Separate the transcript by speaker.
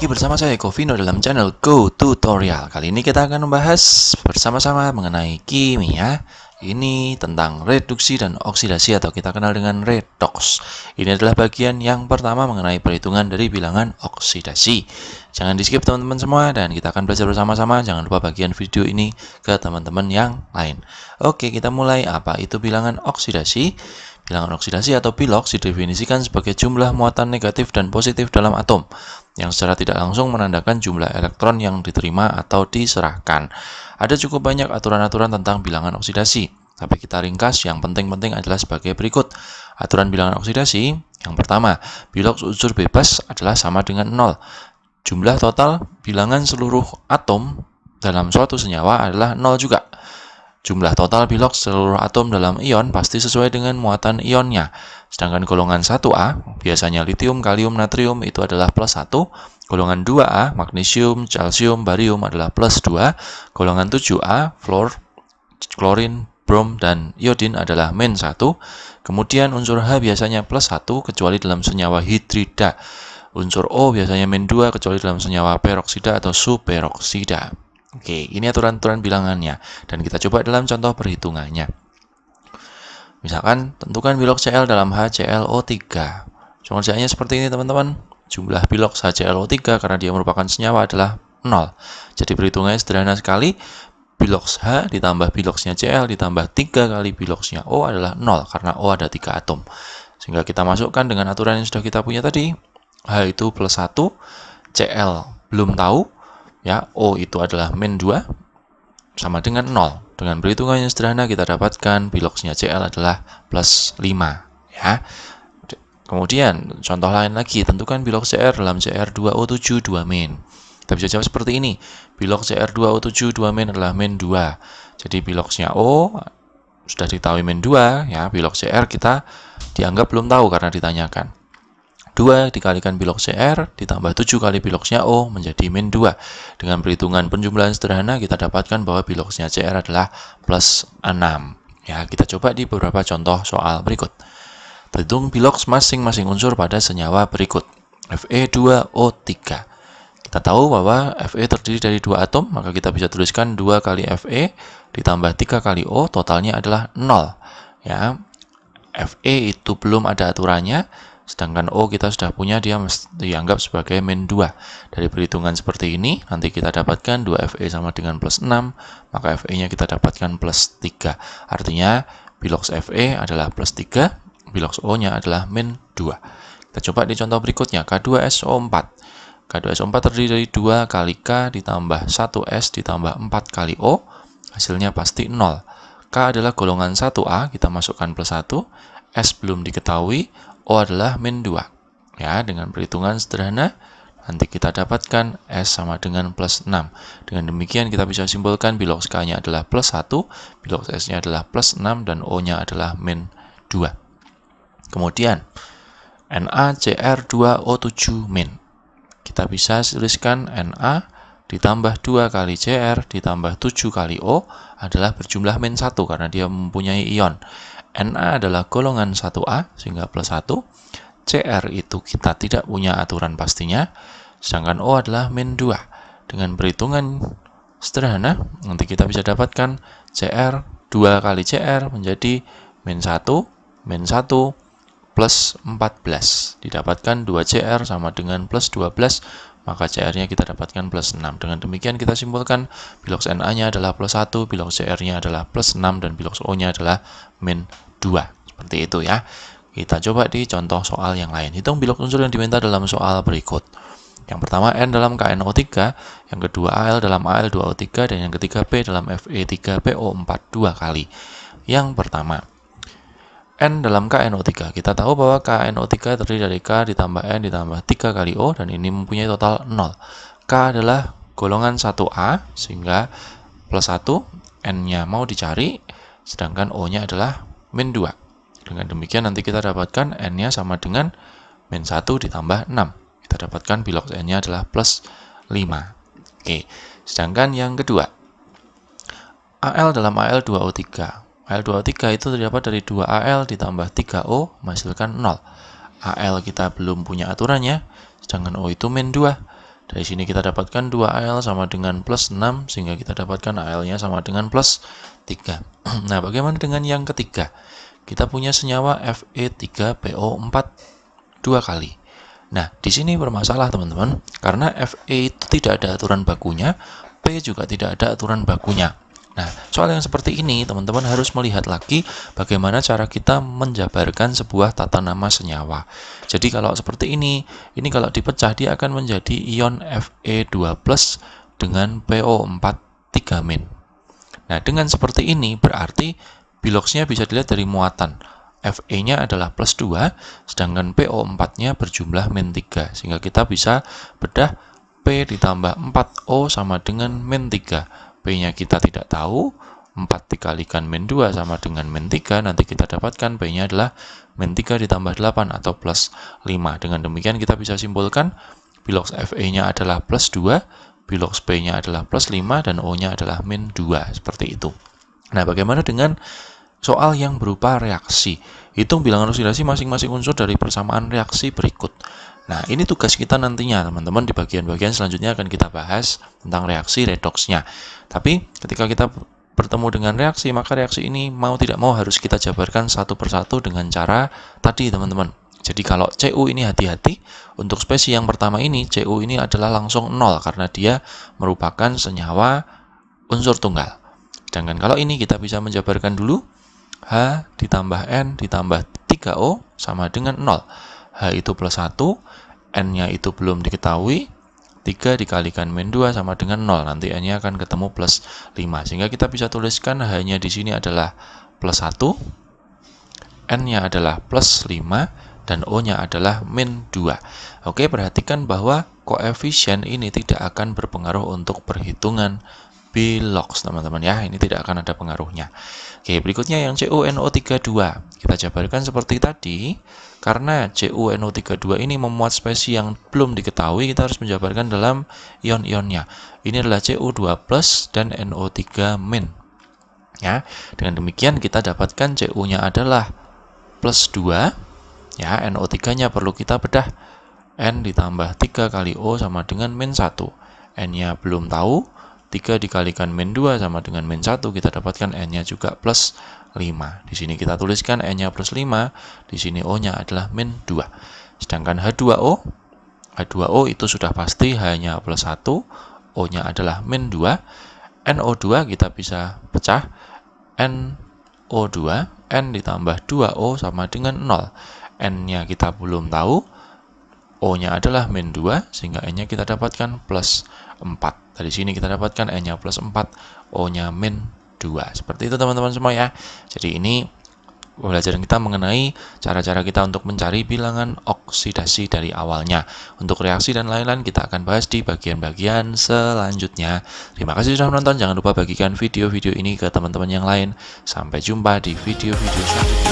Speaker 1: lagi bersama saya Govino dalam channel Go Tutorial. Kali ini kita akan membahas bersama-sama mengenai kimia Ini tentang reduksi dan oksidasi atau kita kenal dengan redox. Ini adalah bagian yang pertama mengenai perhitungan dari bilangan oksidasi. Jangan di skip teman-teman semua dan kita akan belajar bersama-sama. Jangan lupa bagian video ini ke teman-teman yang lain. Oke kita mulai. Apa itu bilangan oksidasi Bilangan oksidasi atau bilox didefinisikan sebagai jumlah muatan negatif dan positif dalam atom yang secara tidak langsung menandakan jumlah elektron yang diterima atau diserahkan. Ada cukup banyak aturan-aturan tentang bilangan oksidasi, tapi kita ringkas yang penting-penting adalah sebagai berikut. Aturan bilangan oksidasi, yang pertama, bilox unsur bebas adalah sama dengan 0. Jumlah total bilangan seluruh atom dalam suatu senyawa adalah 0 juga. Jumlah total bilox seluruh atom dalam ion pasti sesuai dengan muatan ionnya. Sedangkan golongan 1A, biasanya litium, kalium, natrium itu adalah plus 1. Golongan 2A, magnesium, calcium, barium adalah plus 2. Golongan 7A, fluor, klorin, brom, dan iodin adalah min 1. Kemudian unsur H biasanya plus 1 kecuali dalam senyawa hidrida. Unsur O biasanya min 2 kecuali dalam senyawa peroksida atau superoksida. Oke, ini aturan-aturan bilangannya. Dan kita coba dalam contoh perhitungannya. Misalkan, tentukan bilox Cl dalam HClO3. Pengerjaannya seperti ini, teman-teman. Jumlah bilox HClO3 karena dia merupakan senyawa adalah 0. Jadi perhitungannya sederhana sekali. Bilox H ditambah biloxnya Cl ditambah 3 kali biloxnya O adalah 0 karena O ada 3 atom. Sehingga kita masukkan dengan aturan yang sudah kita punya tadi. H itu plus 1, Cl belum tahu, ya O itu adalah min 2 sama dengan 0. Dengan perhitungan yang sederhana kita dapatkan biloxnya Cl adalah plus 5 ya. Kemudian contoh lain lagi tentukan bilox Cr dalam Cr2O7 2 min. Kita bisa jawab seperti ini. Bilox Cr2O7 2 min adalah min 2. Jadi biloxnya O sudah diketahui min 2 ya, bilox Cr kita dianggap belum tahu karena ditanyakan. 2 dikalikan bilox CR ditambah 7 kali biloxnya O menjadi min 2. Dengan perhitungan penjumlahan sederhana kita dapatkan bahwa biloxnya CR adalah plus 6. Ya, kita coba di beberapa contoh soal berikut. Perhitung bilox masing-masing unsur pada senyawa berikut. Fe2O3. Kita tahu bahwa Fe terdiri dari dua atom, maka kita bisa tuliskan 2 kali Fe ditambah 3 kali O, totalnya adalah 0. Ya, Fe itu belum ada aturannya, Sedangkan O kita sudah punya, dia dianggap sebagai min 2. Dari perhitungan seperti ini, nanti kita dapatkan 2Fe sama dengan plus 6, maka Fe-nya kita dapatkan plus 3. Artinya, bilox Fe adalah plus 3, bilox O-nya adalah min 2. Kita coba di contoh berikutnya, K2SO4. K2SO4 terdiri dari 2 kali K ditambah 1S ditambah 4 kali O, hasilnya pasti 0. K adalah golongan 1A, kita masukkan plus 1, S belum diketahui, O adalah min 2. Ya, dengan perhitungan sederhana, nanti kita dapatkan S sama dengan plus 6. Dengan demikian kita bisa simpulkan bilox K-nya adalah plus 1, bilox S-nya adalah plus 6, dan O-nya adalah min 2. Kemudian, NaCr2O7 min. Kita bisa tuliskan Na ditambah 2 kali Cr ditambah 7 kali O adalah berjumlah min 1 karena dia mempunyai ion. Na adalah golongan 1A sehingga plus 1. CR itu kita tidak punya aturan pastinya. Sedangkan O adalah min 2. Dengan perhitungan sederhana, nanti kita bisa dapatkan CR 2 kali CR menjadi min 1, min 1, plus 14. Didapatkan 2CR sama dengan plus 12, maka CR-nya kita dapatkan plus 6. Dengan demikian kita simpulkan bilox Na-nya adalah plus 1, bilox CR-nya adalah plus 6, dan bilox O-nya adalah min 2. Seperti itu ya. Kita coba di contoh soal yang lain. Hitung bilox unsur yang diminta dalam soal berikut. Yang pertama N dalam KNO3, yang kedua Al dalam Al2O3, dan yang ketiga P dalam Fe3PO4 dua kali. Yang pertama, N dalam KNO3. Kita tahu bahwa KNO3 terdiri dari K ditambah N ditambah 3 kali O dan ini mempunyai total 0. K adalah golongan 1A sehingga plus 1 N-nya mau dicari sedangkan O-nya adalah min 2. Dengan demikian nanti kita dapatkan N-nya sama dengan min 1 ditambah 6. Kita dapatkan bilox N-nya adalah plus 5. Oke, sedangkan yang kedua AL dalam AL2O3 Al2O3 itu terdapat dari 2Al ditambah 3O menghasilkan 0. Al kita belum punya aturannya, sedangkan O itu min 2. Dari sini kita dapatkan 2Al sama dengan plus 6, sehingga kita dapatkan Al-nya sama dengan plus 3. Nah, bagaimana dengan yang ketiga? Kita punya senyawa Fe3PO4 dua kali. Nah, di sini bermasalah teman-teman, karena Fe itu tidak ada aturan bakunya, P juga tidak ada aturan bakunya. Nah, soal yang seperti ini, teman-teman harus melihat lagi bagaimana cara kita menjabarkan sebuah tata nama senyawa. Jadi kalau seperti ini, ini kalau dipecah dia akan menjadi ion Fe2+, dengan PO4 3 min. Nah, dengan seperti ini berarti biloxnya bisa dilihat dari muatan. Fe-nya adalah plus 2, sedangkan PO4-nya berjumlah min 3. Sehingga kita bisa bedah P ditambah 4O sama dengan min 3 P-nya kita tidak tahu, 4 dikalikan min 2 sama dengan min 3, nanti kita dapatkan P-nya adalah min 3 ditambah 8 atau plus 5. Dengan demikian kita bisa simpulkan bilox Fe-nya adalah plus 2, bilox P-nya adalah plus 5, dan O-nya adalah min 2, seperti itu. Nah, bagaimana dengan soal yang berupa reaksi? Hitung bilangan oksidasi masing-masing unsur dari persamaan reaksi berikut. Nah, ini tugas kita nantinya, teman-teman. Di bagian-bagian selanjutnya akan kita bahas tentang reaksi redoksnya. Tapi, ketika kita bertemu dengan reaksi, maka reaksi ini mau tidak mau harus kita jabarkan satu persatu dengan cara tadi, teman-teman. Jadi kalau Cu ini hati-hati, untuk spesies yang pertama ini, Cu ini adalah langsung 0 karena dia merupakan senyawa unsur tunggal. Sedangkan kalau ini kita bisa menjabarkan dulu, H ditambah N ditambah 3O sama dengan 0. H itu plus 1, N-nya itu belum diketahui, 3 dikalikan min 2 sama dengan 0. Nanti N-nya akan ketemu plus 5. Sehingga kita bisa tuliskan H-nya di sini adalah plus 1, N-nya adalah plus 5, dan O-nya adalah min 2. Oke, perhatikan bahwa koefisien ini tidak akan berpengaruh untuk perhitungan Bilox, teman-teman ya. Ini tidak akan ada pengaruhnya. Oke, berikutnya yang CuNO32. Kita jabarkan seperti tadi. Karena CuNO32 ini memuat spesies yang belum diketahui, kita harus menjabarkan dalam ion-ionnya. Ini adalah Cu2+ dan NO3-. Ya, dengan demikian kita dapatkan Cu-nya adalah plus 2. Ya, NO3-nya perlu kita bedah. N ditambah 3 kali O sama dengan min 1. N-nya belum tahu, 3 dikalikan min 2 sama dengan min 1, kita dapatkan n-nya juga plus 5. Di sini kita tuliskan n-nya plus 5, di sini o-nya adalah min 2. Sedangkan H2O, H2O itu sudah pasti hanya plus 1, O-nya adalah min 2, NO2 kita bisa pecah, NO2, N ditambah 2O sama dengan 0. N-nya kita belum tahu, O-nya adalah min 2, sehingga N-nya kita dapatkan plus 4. Dari sini kita dapatkan N-nya plus 4, O-nya min 2. Seperti itu teman-teman semua ya. Jadi ini pembelajaran kita mengenai cara-cara kita untuk mencari bilangan oksidasi dari awalnya. Untuk reaksi dan lain-lain kita akan bahas di bagian-bagian selanjutnya. Terima kasih sudah menonton. Jangan lupa bagikan video-video ini ke teman-teman yang lain. Sampai jumpa di video-video selanjutnya.